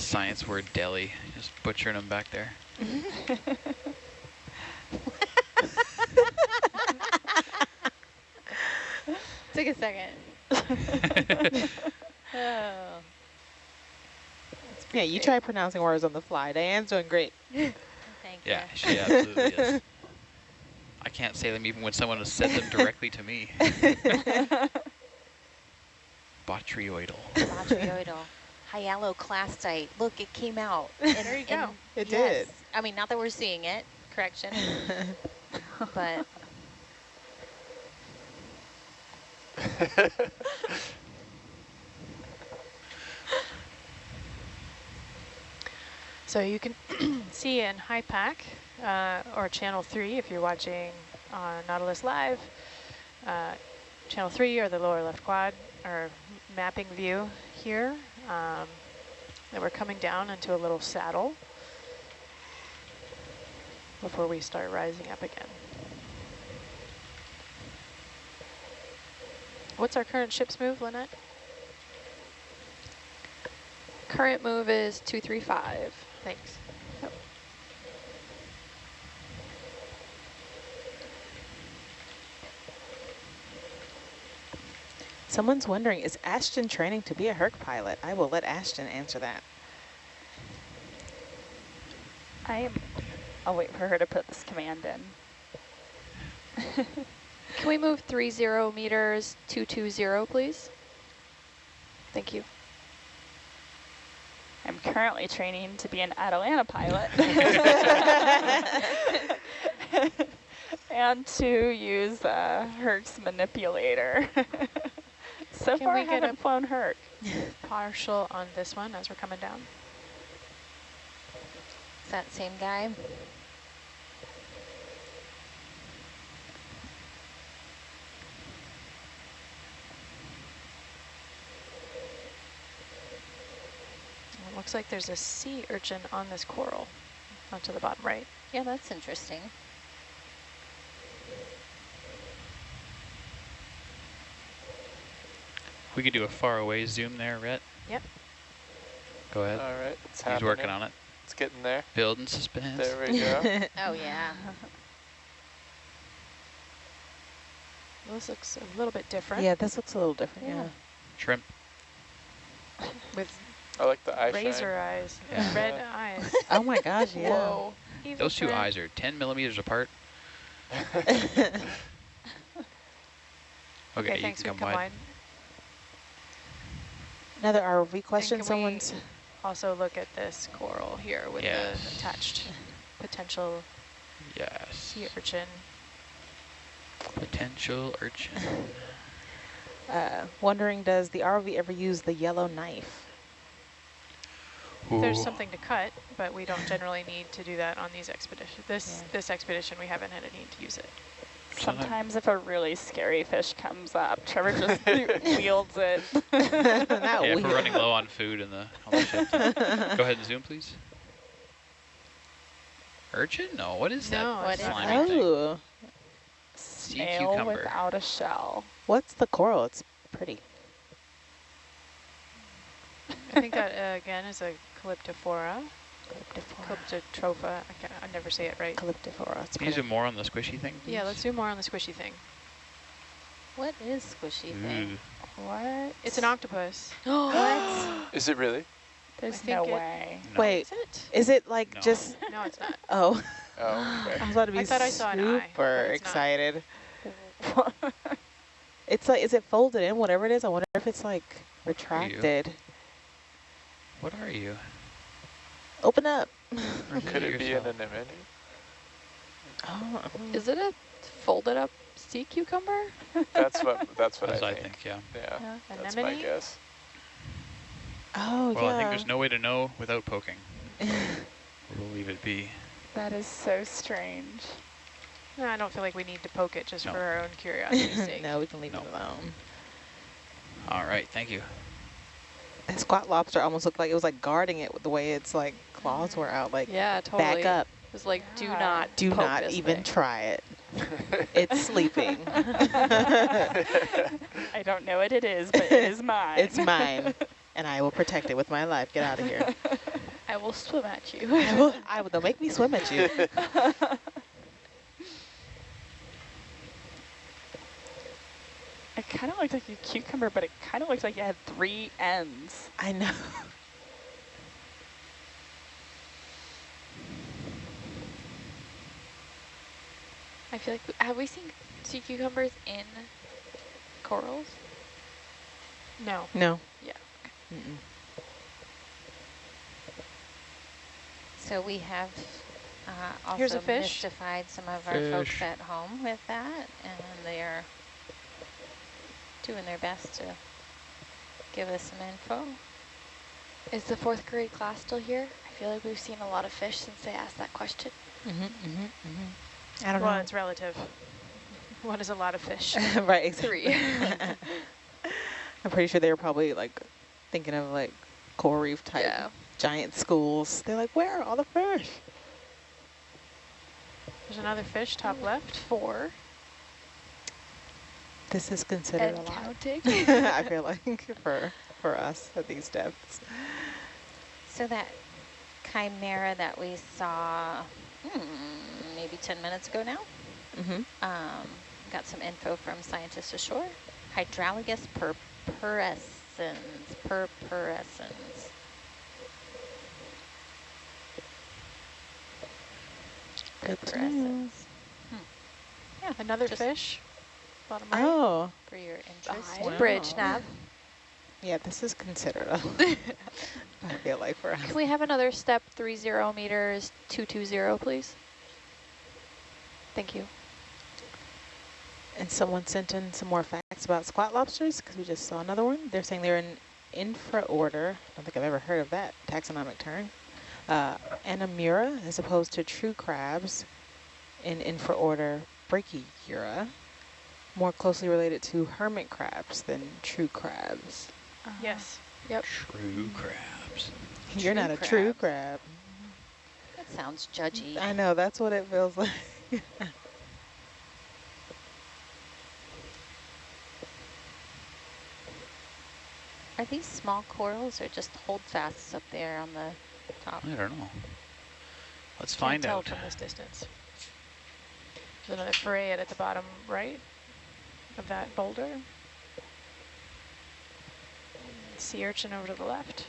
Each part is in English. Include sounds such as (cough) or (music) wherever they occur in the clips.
science word deli, just butchering them back there. (laughs) Took a second. (laughs) oh. Yeah, you try pronouncing words on the fly. Diane's doing great. (laughs) Thank Yeah, you. she absolutely is. I can't say them even when someone has said them directly to me. Botryoidal. Botryoidal. Hyaloclastite. Look, it came out. (laughs) And, There you go. It yes. I mean, not that we're seeing it. Correction. (laughs) but (laughs) So you can (clears throat) see in HIPAC uh, or channel three if you're watching on Nautilus Live, uh, channel three or the lower left quad or mapping view here. Um, that we're coming down into a little saddle before we start rising up again. What's our current ship's move, Lynette? Current move is 235. Thanks. Someone's wondering, is Ashton training to be a Herc pilot? I will let Ashton answer that. I am. I'll wait for her to put this command in. (laughs) Can we move 30 meters 220, please? Thank you. I'm currently training to be an Atalanta pilot. (laughs) (laughs) and to use uh, Herc's manipulator. So Can far we I get haven't a- flown Herc. Partial on this one as we're coming down. is that same guy? It looks like there's a sea urchin on this coral onto the bottom right. Yeah, that's interesting. We could do a far away zoom there, Rhett. Yep. Go ahead. All right, it's He's happening. working on it. It's getting there. Building suspense. There we go. (laughs) Oh, yeah. (laughs) This looks a little bit different. yeah, this looks a little different, yeah. Yeah. Shrimp. (laughs) With I like the eye razor shine. eyes, Yeah. red eyes. Oh my gosh, yeah. Whoa. Evil Those two shrimp. eyes are 10 millimeters apart. Okay, Okay, you thanks. can We come come wide. Wide. Another ROV question, someone's... Also look at this coral here with Yes. the attached potential Yes. sea urchin. Potential urchin. (laughs) Uh, wondering, does the ROV ever use the yellow knife? There's something to cut, but we don't generally need to do that on these expeditions. This Yeah. this expedition, we haven't had a need to use it. Sometime- Sometimes if a really scary fish comes up, Trevor just (laughs) wields it. (laughs) Yeah, if we're running low on food in the, on the ship. Go ahead and zoom, please. Urchin? No, what is No, that What it's is not. slimy thing? Oh, Snail cucumber. without a shell. what's the coral? It's pretty. I think that uh, again is a calyptophora, calyptotropha. I, can't, I never say it right. Calyptophora. It's Can you zoom more on the squishy thing? Yeah, let's do more on the squishy thing. What is squishy thing? What? It's an octopus. (gasps) what? Is it really? There's no it- way. no. Wait, Is it? is it like No. just... No, it's not. (laughs) Oh, Oh, okay. I was about to be I thought I saw an eye, super excited. (laughs) It's like, is it folded in, whatever it is? I wonder if it's like retracted. What are you? Open up. Could it be an yourself? anemone? Oh, Is it a folded up sea cucumber? That's what. (laughs) That's what That's I I think. think, yeah. Yeah, Yeah. that's my guess. oh Well, yeah. I think there's no way to know without poking. (laughs) We'll leave it be. That is so strange. No, I don't feel like we need to poke it just No. for our own (laughs) curiosity's sake. no, we can leave No. it alone. All right, thank you. That squat lobster almost looked like it was like guarding it with the way its like claws were out. Like Yeah, totally. back up. It was like, do Yeah. not Do poke not this even thing. try it. (laughs) It's sleeping. (laughs) (laughs) I don't know what it is, but it is mine. it's mine, and I will protect it with my life. Get out of here. I will swim at you. I will, I will, they'll make me swim at you. It kind of looked like a cucumber, but it kind of looked like it had three ends. I know. I feel like, have we seen sea cucumbers in corals? No. No. Yeah. Mm -mm. So we have uh, also Here's a fish. mystified some of our folks at home with that, and they are doing their best to give us some info. Is the fourth grade class still here? I feel like we've seen a lot of fish since they asked that question. Mm-hmm, mm-hmm, mm-hmm. I don't Well, know. it's relative. What is a lot of fish? (laughs) right. Three. (laughs) (laughs) I'm pretty sure they were probably like thinking of like coral reef type Yeah. giant schools. They're like, where are all the fish? There's another fish, top left. Four. This is considered And a lot. I feel like for for us at these depths. So that chimera that we saw hmm, maybe 10 minutes ago now, Mm-hmm. um, got some info from scientists ashore. Hydrolagus purpurescens, purpurescens. Good to know. Purpurescens. Yeah, Another Just- fish, bottom right. Oh, for your interest. Behind bridge Wow. nav. yeah, this is considered a (laughs) I feel like for us. Can we have another step 30 meters 220, please? Thank you. And someone sent in some more facts about squat lobsters because we just saw another one. They're saying they're in infraorder. I don't think I've ever heard of that taxonomic term. Uh, Anomura as opposed to true crabs in infraorder Brachyura, more closely related to hermit crabs than true crabs. Yes. Yep. True crabs. You're True not a true crab. That sounds judgy. I know, that's what it feels (laughs) like. Are these small corals or just holdfasts up there on the top? I don't know. Let's Can't find tell out. from this distance. There's another farreid at the bottom right of that boulder. Sea urchin over to the left.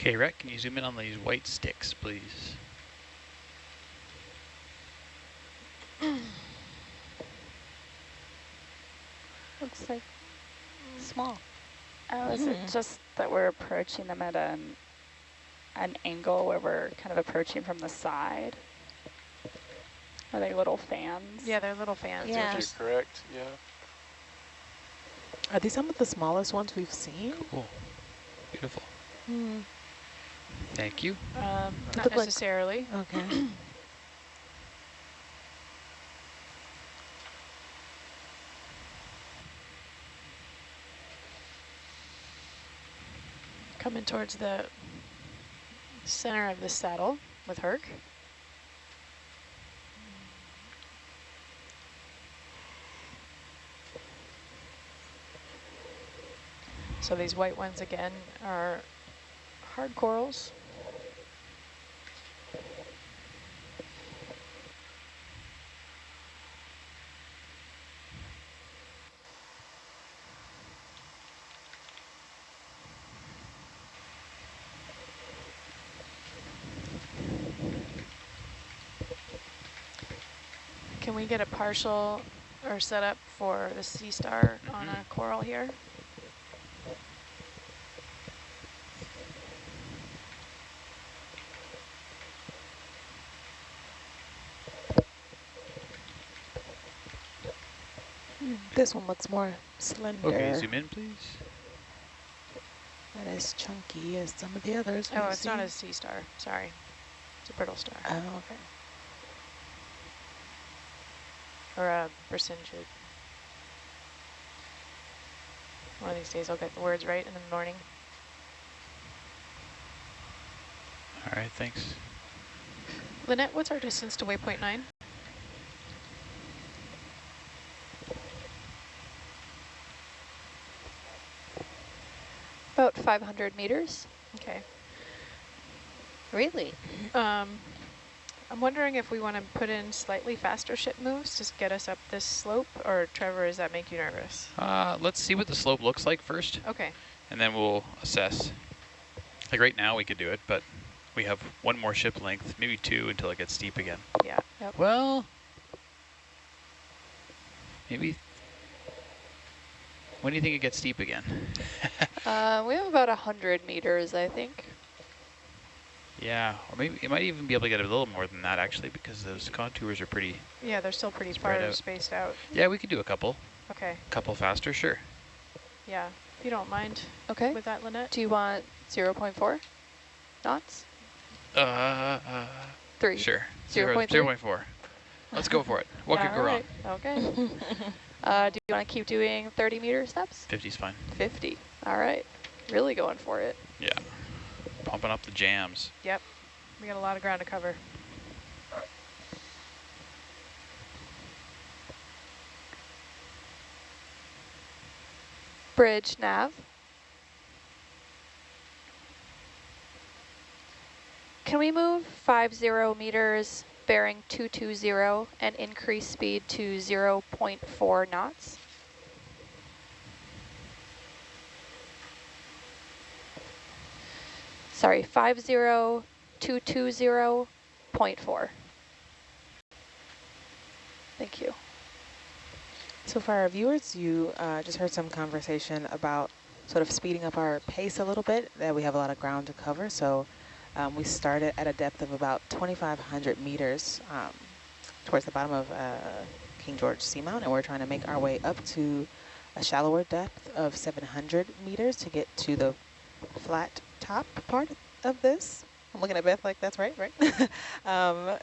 Okay, Rhett, can you zoom in on these white sticks, please? (clears throat) Looks like small. Oh, is it just that we're approaching them at an, an angle where we're kind of approaching from the side? Are they little fans? Yeah, they're little fans. They're Yeah. You're correct, yeah. Are these some of the smallest ones we've seen? Cool. Beautiful. Hmm. Thank you. um, Look not like- necessarily. Okay. (clears throat) Coming towards the center of the saddle with Herc. So these white ones again are hard corals. Can we get a partial or setup for the sea star on mm-hmm. a coral here? This one looks more slender. Okay, zoom in, please. Not as chunky as some of the others. Oh, we've it's not a sea star. Sorry. It's a brittle star. Oh, okay. Or a Brisingid. One of these days I'll get the words right in the morning. All right, thanks. Lynette, what's our distance to waypoint nine? About 500 meters. Okay. Really? Um, I'm wondering if we want to put in slightly faster ship moves to get us up this slope, or Trevor, does that make you nervous? Uh, let's see what the slope looks like first, Okay. and then we'll assess. Like right now we could do it, but we have one more ship length, maybe two until it gets steep again. Yeah. Well, maybe. When do you think it gets steep again? (laughs) Uh, we have about 100 meters, I think. yeah, or maybe it might even be able to get a little more than that actually, because those contours are pretty. Yeah, they're still pretty far out. spaced out. Yeah, we could do a couple, Okay. A couple faster, sure. Yeah. If you don't mind Okay. with that, Lynette. Do you want 0.4 knots? Uh, uh Three. sure. Zero point Zero three? point four. Let's go for it. What could go wrong? Okay. (laughs) uh, do you want to keep doing 30 meter steps? 50's fine. 50. All right. Really going for it. Yeah. Pumping up the jams. Yep. We got a lot of ground to cover. Bridge nav. Can we move 50 meters bearing 220 and increase speed to 0.4 knots? Sorry, 50220.4. Thank you. So for our viewers, you uh, just heard some conversation about sort of speeding up our pace a little bit, that we have a lot of ground to cover. So um, we started at a depth of about 2,500 meters um, towards the bottom of uh, King George Seamount, and we're trying to make our way up to a shallower depth of 700 meters to get to the flat top part of this. I'm looking at Beth like that's right, right? (laughs) um,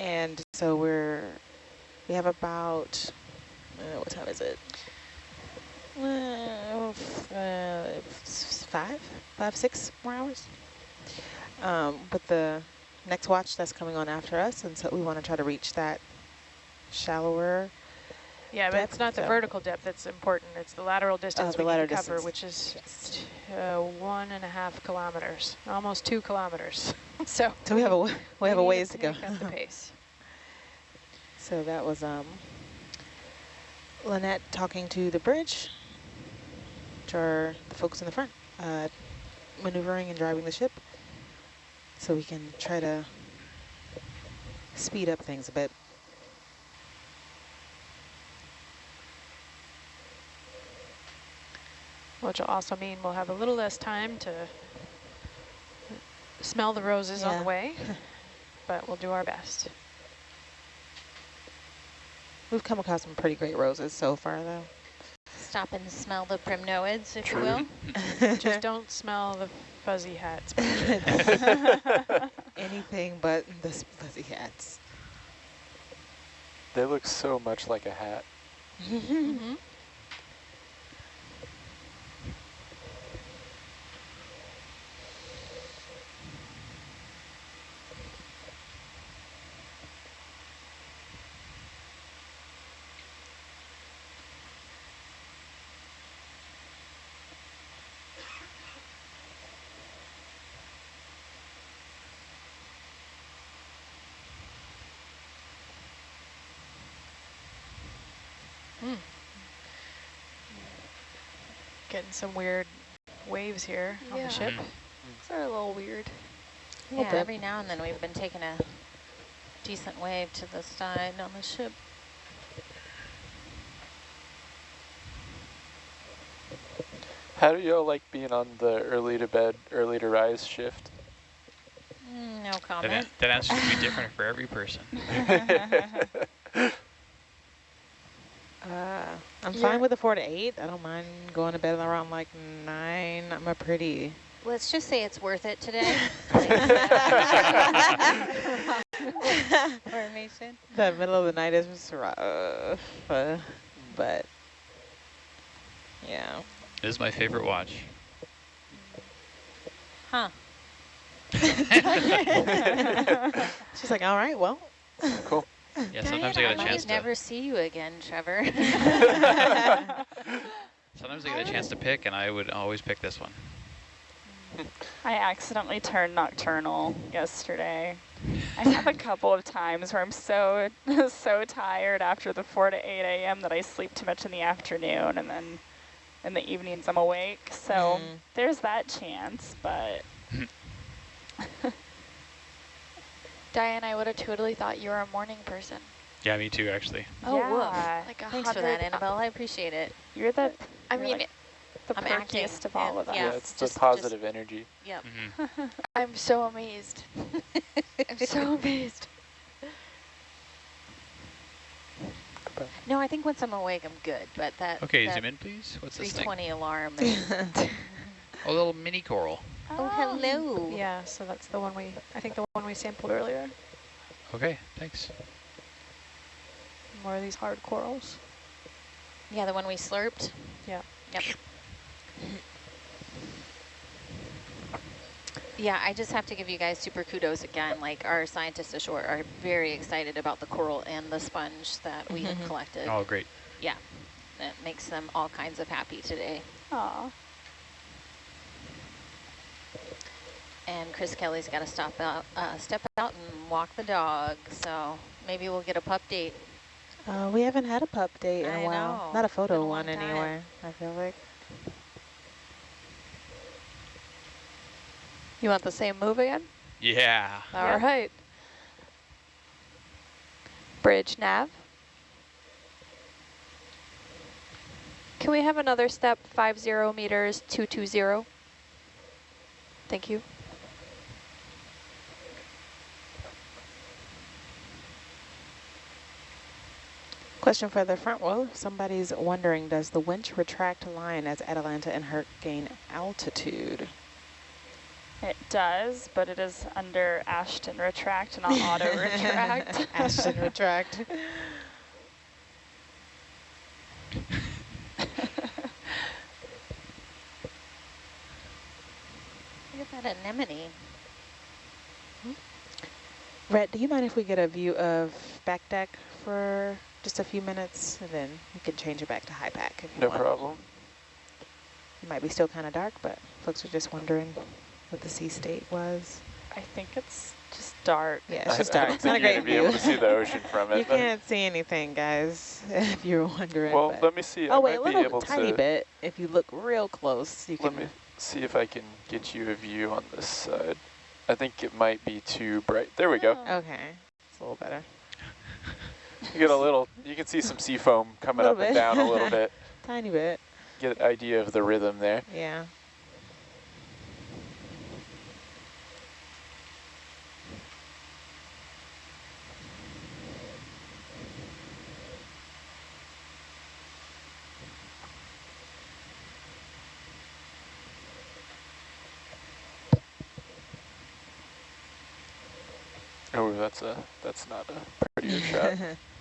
and so we're, we have about uh, what time is it? Uh, uh, five, five, six more hours. Um, but the next watch that's coming on after us, and so we want to try to reach that shallower. Yeah, but it's not the so- vertical depth that's important. It's the lateral distance the we lateral cover, distance. which is Yes. uh, one and a half kilometers, almost two kilometers. (laughs) so So we have a w- we have a ways to go. up the (laughs) pace. So that was um, Lynette talking to the bridge, which are the folks in the front, uh, maneuvering and driving the ship. So we can try to speed up things a bit. Which will also mean we'll have a little less time to smell the roses on the way, (laughs) but we'll do our best. We've come across some pretty great roses so far, though. Stop and smell the primnoids, if True. you will. (laughs) Just don't smell the fuzzy hats. (laughs) Anything but the fuzzy hats. They look so much like a hat. mm-hmm. Getting some weird waves here on the ship. Mhm. These are a little weird. A little Yeah, bit. every now and then we've been taking a decent wave to the side on the ship. How do y'all like being on the early to bed, early to rise shift? Mm, no comment. (laughs) an- that answer should be different for every person. (laughs) (laughs) Uh, I'm Yeah. fine with the four to eight. I don't mind going to bed around like nine. I'm a pretty. Let's just say it's worth it today. (laughs) Formation. (laughs) The middle of the night is rough, uh, but yeah. This is my favorite watch. Huh. (laughs) She's like, all right, well. cool. (laughs) Yeah, sometimes I get a might chance to. never see you again, Trevor. (laughs) (laughs) Sometimes I get a chance to pick, and I would always pick this one. I accidentally turned nocturnal yesterday. I have a couple of times where I'm so so tired after the 4 to 8 a.m. that I sleep too much in the afternoon and then in the evenings I'm awake. So Mm. there's that chance, but Diane, I would have totally thought you were a morning person. Yeah, me too, actually. Oh, woof. yeah, Like a Thanks for that, hundred- Annabelle. I appreciate it. you're the I You're mean, like the I'm perkiest of all of us. yeah. Yeah, it's just- the positive energy. Yep. hmm (laughs) I'm so amazed. (laughs) I'm so amazed. No, I think once I'm awake, I'm good. But that Okay, that zoom in, please. What's this thing? 320 alarm. (laughs) A little mini coral. Oh, hello. Yeah, so that's the one we, I think the one we sampled earlier. Okay, thanks. More of these hard corals. Yeah, the one we slurped. Yeah. Yep. Yeah, I just have to give you guys super kudos again. Like our scientists ashore are very excited about the coral and the sponge that we have Mhm. collected. Oh, great. Yeah, that makes them all kinds of happy today. Aw. And Chris Kelly's got to stop out, uh, step out and walk the dog. So maybe we'll get a pup date. Uh, we haven't had a pup date in I a while. know. Not a It's been photo a one time. anyway, I feel like. You want the same move again? Yeah. All Yeah. right. Bridge nav. Can we have another step, 50 meters, 220? Thank you. Question for the front row. Somebody's wondering, does the winch retract line as Atalanta and Herc gain altitude? It does, but it is under Ashton retract, and not (laughs) auto retract. Ashton retract. Look at that anemone. Hmm? Rhett, do you mind if we get a view of back deck for just a few minutes? And then we can change it back to high pack if you No want. problem. It might be still kind of dark, but folks are just wondering what the sea state was. I think it's just dark. Yeah, I- it's just I dark. don't It's not a think you're great gonna be view. able to see the ocean from you it. but- can't see anything, guys, (laughs) if you're wondering. Well, let me see. I oh, wait, a might be little able tiny bit. If you look real close, you Let can. me see if I can get you a view on this side. I think it might be too bright. There we go. Oh. Okay, it's a little better. You get a little. You can see some sea foam coming up and down a little (laughs) bit. Tiny bit, Get an idea of the rhythm there. yeah. Oh, that's a. That's not a prettier shot. (laughs)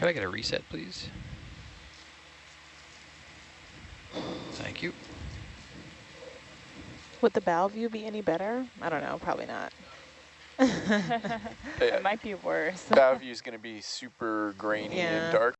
Could I get a reset, please? Thank you. Would the bow view be any better? I don't know, probably not. (laughs) (laughs) It might be worse. Bow view is going to be super grainy Yeah. and dark right now.